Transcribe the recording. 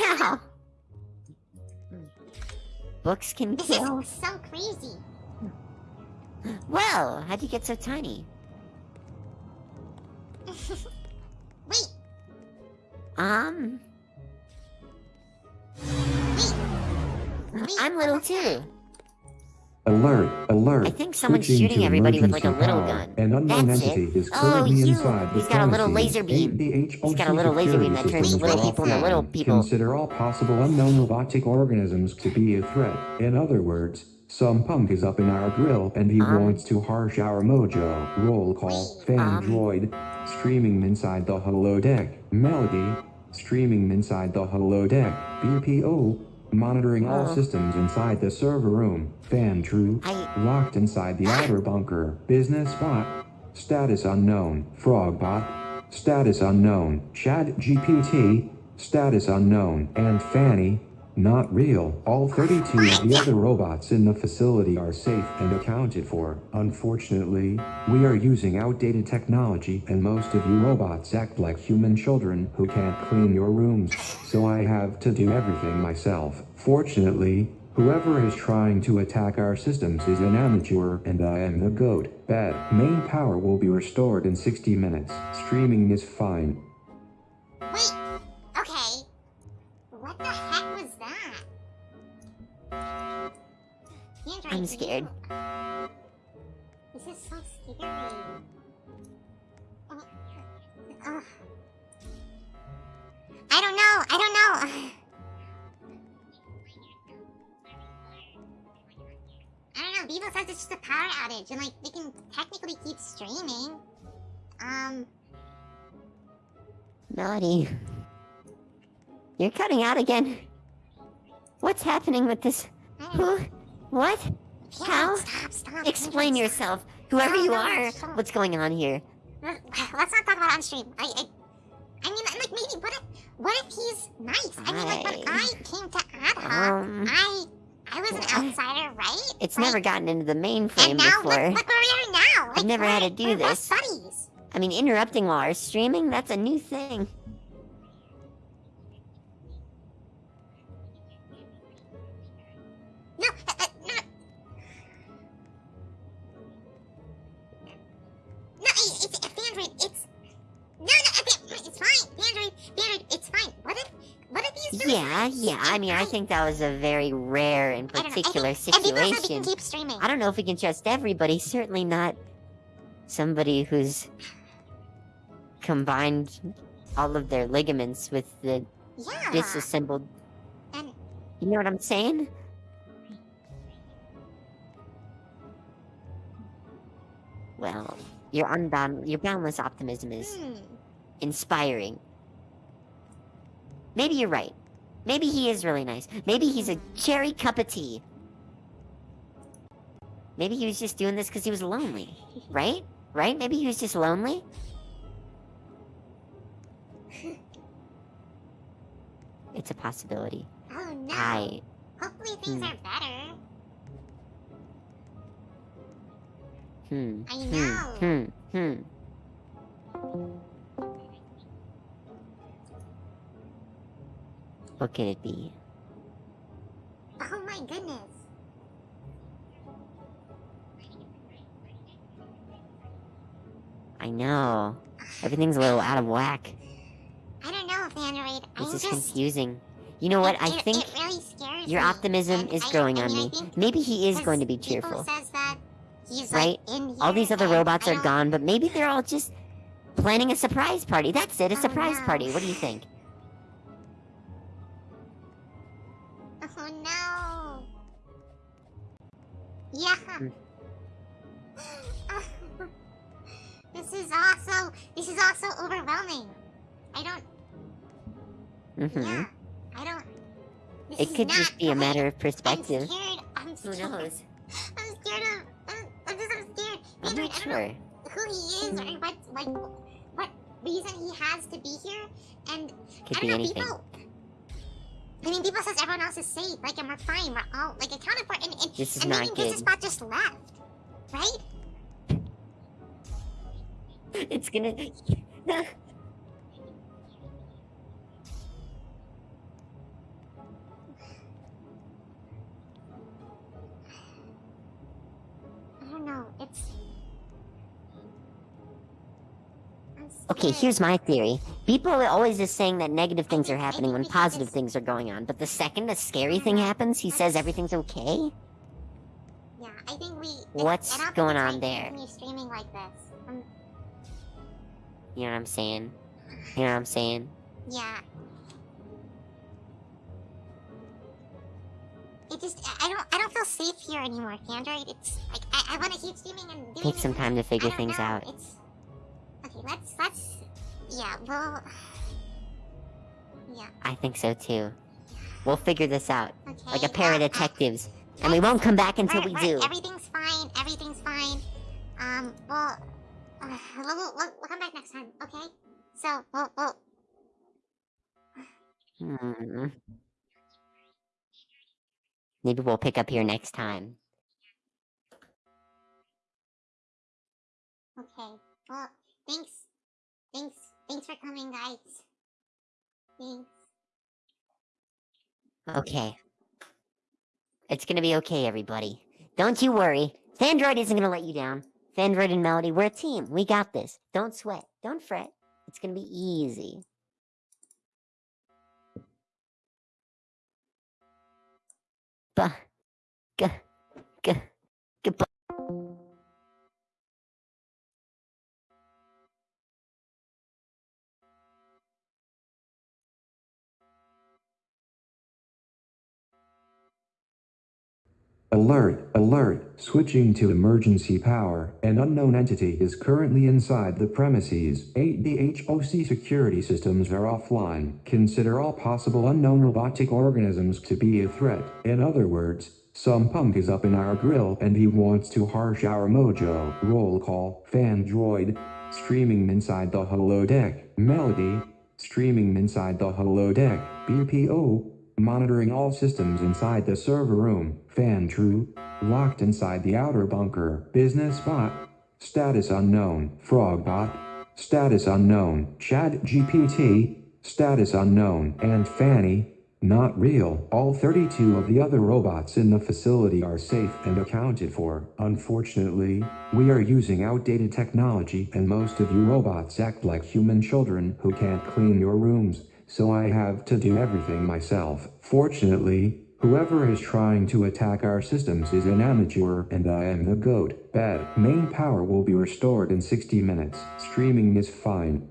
Wow. Books can This kill. is so crazy. Well, how'd you get so tiny? Wait, Um, wait. Wait, I'm little too. Alert, alert. I think someone's Switching shooting everybody with, like, a little power. gun. An unknown That's entity it. is Oh, currently you. inside the He's got a little laser beam. He's got a little laser beam that turns little people into little people. Consider all possible unknown robotic organisms to be a threat. In other words, some punk is up in our grill and he Um. wants to harsh our mojo. Roll call, fan um. droid, streaming inside the holodeck. Melody, streaming inside the holodeck. BPO, monitoring all Uh. systems inside the server room. Fan true, I. Locked inside the outer bunker. Business bot. Status unknown. frog bot, Status unknown. Chad GPT. Status unknown. And Fanny. Not real. All 32 of the other robots in the facility are safe and accounted for. Unfortunately, we are using outdated technology and most of you robots act like human children who can't clean your rooms. So I have to do everything myself. Fortunately, Whoever is trying to attack our systems is an amateur, and I am the GOAT. Bad. Main power will be restored in 60 minutes. Streaming is fine. I'm scared. This is so scary. Oh. I don't know, I don't know. I don't know, Vivo says it's just a power outage, and like, they can technically keep streaming. Um, Melody. You're cutting out again. What's happening with this? I don't know. Who? What? Yeah, How? Stop, stop. Explain yourself. Whoever No, you no, are. What's going on here? Let- Let's not talk about on stream. I, I, I mean, like maybe what if, what if he's nice? I mean, like when I- I came to AdHoc, Um, I, I was an I- outsider, right? It's Like, never gotten into the mainframe And now before. look, look where we are now. Like, never had we're- to do we're this. buddies. I mean, interrupting while our streaming, that's a new thing. Yeah, yeah. I mean, I think that was a very rare and I know. I think- particular And people said we can situation. keep streaming. I don't know if we can trust everybody. Certainly not somebody who's combined all of their ligaments with the Yeah. disassembled. And You know what I'm saying? Well, your unbound, your boundless optimism is hmm. inspiring. Maybe you're right. Maybe he is really nice. Maybe he's a cherry cup of tea. Maybe he was just doing this because he was lonely. Right? Right? Maybe he was just lonely? It's a possibility. Oh no. I. Hopefully things Hmm. are better. Hmm. I Hmm. know. Hmm. Hmm. What could it be? Oh my goodness. I know. Everything's a little out of whack. I don't know if Android. This I'm is just. confusing. You know what? it- I think really scares your optimism And is I- growing I on mean, I me. Maybe he is going to be cheerful. says that he's Right? like in here. All these other robots are gone, but maybe they're all just planning a surprise party. That's it, a Oh, surprise no. party. What do you think? Oh no. Yeah. This is also. This is also overwhelming. I don't. hmm Yeah. I don't. This It could just be a matter of I'm perspective. scared. I'm Who scared. knows? I'm scared of. I'm, I'm just. I'm scared. I'm Andrew, not sure. who he is or what like what reason he has to be here and Could I don't know anything. people I mean people says everyone else is safe like and we're fine we're all like accounted for and, and, This is and not maybe good. Bot just left right It's gonna. Okay, here's my theory. People are always just saying that negative things are happening when positive things are going on, but the second a scary thing happens, he says everything's okay? Yeah, I think we. What's I don't think going on there? streaming like this. Um, You know what I'm saying? You know what I'm saying? yeah. It just I don't I don't feel safe here anymore, Android. It's like I, I want to keep streaming and doing Take some time to figure things know, out. It's. Let's let's yeah. Well, yeah. I think so too. We'll figure this out. Okay. Like a pair of well, uh, detectives. And we won't come back until right, we right, do. Everything's fine. Everything's fine. Um. Well. Uh, we'll, we'll, we'll come back next time. Okay. So we'll we'll Hmm. Maybe we'll pick up here next time. Okay. Well. Thanks. Thanks for coming, guys. Thanks. Okay. It's gonna be okay, everybody. Don't you worry. Fandroid isn't gonna let you down. Fandroid and Melody, we're a team. We got this. Don't sweat. Don't fret. It's gonna be easy. But, g, g, Alert, alert, switching to emergency power. An unknown entity is currently inside the premises. AdHoc security systems are offline. Consider all possible unknown robotic organisms to be a threat. In other words, some punk is up in our grill and he wants to harsh our mojo. Roll call, Fandroid. Streaming inside the holodeck. Melody. Streaming inside the holodeck. BPO. Monitoring all systems inside the server room. Fan true. Locked inside the outer bunker. Business bot. Status unknown. frog bot, Status unknown. Chad GPT. Status unknown. And Fanny. Not real. All 32 of the other robots in the facility are safe and accounted for. Unfortunately, we are using outdated technology and most of you robots act like human children who can't clean your rooms, so I have to do everything myself. Fortunately, whoever is trying to attack our systems is an amateur and I am the goat. Bad. Main power will be restored in 60 minutes. Streaming is fine.